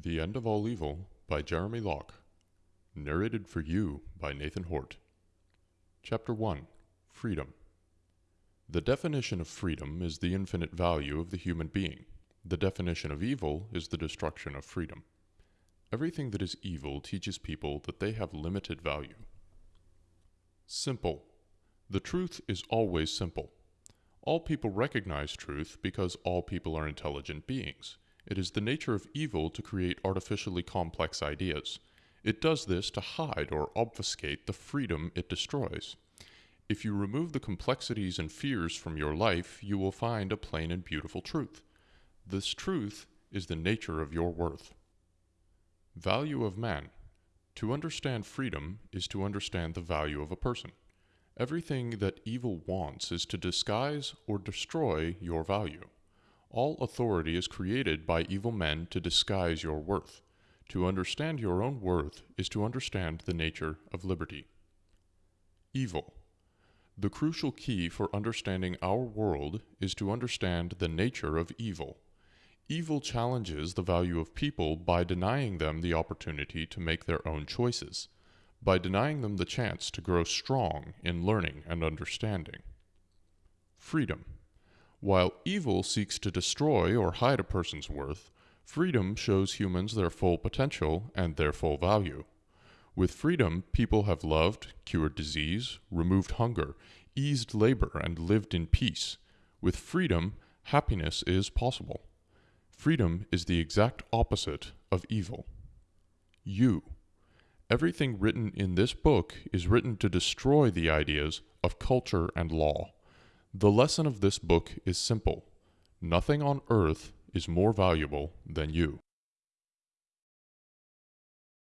The End of All Evil by Jeremy Locke. Narrated for you by Nathan Hort. Chapter 1 Freedom. The definition of freedom is the infinite value of the human being. The definition of evil is the destruction of freedom. Everything that is evil teaches people that they have limited value. Simple. The truth is always simple. All people recognize truth because all people are intelligent beings. It is the nature of evil to create artificially complex ideas. It does this to hide or obfuscate the freedom it destroys. If you remove the complexities and fears from your life, you will find a plain and beautiful truth. This truth is the nature of your worth. Value of man. To understand freedom is to understand the value of a person. Everything that evil wants is to disguise or destroy your value. All authority is created by evil men to disguise your worth. To understand your own worth is to understand the nature of liberty. Evil. The crucial key for understanding our world is to understand the nature of evil. Evil challenges the value of people by denying them the opportunity to make their own choices, by denying them the chance to grow strong in learning and understanding. Freedom. While evil seeks to destroy or hide a person's worth, freedom shows humans their full potential and their full value. With freedom, people have loved, cured disease, removed hunger, eased labor, and lived in peace. With freedom, happiness is possible. Freedom is the exact opposite of evil. You. Everything written in this book is written to destroy the ideas of culture and law. The lesson of this book is simple. Nothing on earth is more valuable than you.